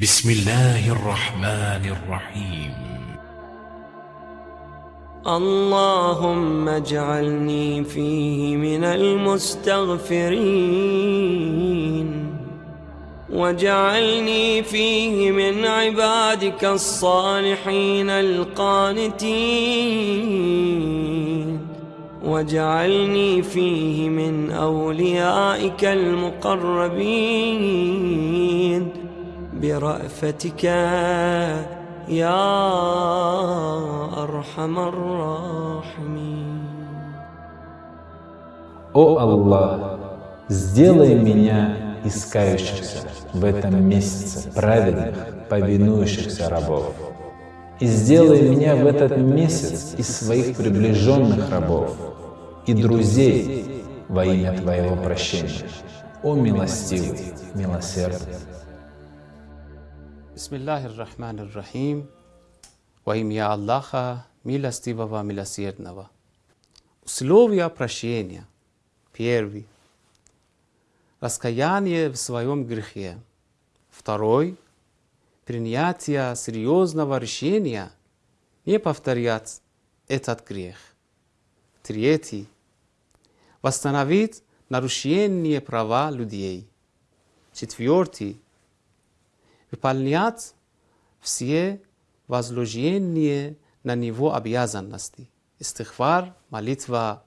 بسم الله الرحمن الرحيم. اللهم اجعلني فيه من المستغفرين. واجعلني فيه من عبادك الصالحين القانتين. واجعلني فيه من أوليائك المقربين. برأفتك يا أرحم الراحمين О Аллах, сделай меня искающихся в этом месяце праведных, повинующихся рабов. И сделай меня в этот месяц из своих приближенных рабов и друзей во имя Твоего прощения. О милостивый, милосердный. Bismillahir Rahmanir Rahim. Во имя Аллаха, милостивого, милосердного. Условия прощения. Первый. Раскаяние в своем грехе. Второй. Принятие серьезного решения не повторять этот грех. Третий. Восстановить нарушение права людей. Четвертый выполнять все возложения на него обязанности. Истихвар, молитва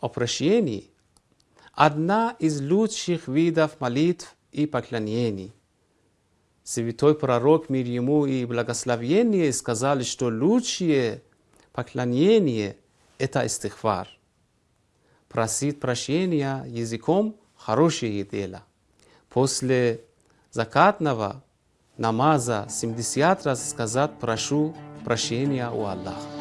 о прощении – одна из лучших видов молитв и поклонений. Святой пророк, мир ему и благословение, сказали, что лучшее поклонение – это истихвар. Просить прощения языком – хорошее дело. После закатного намаза 70 раз сказать «прошу прощения у Аллаха».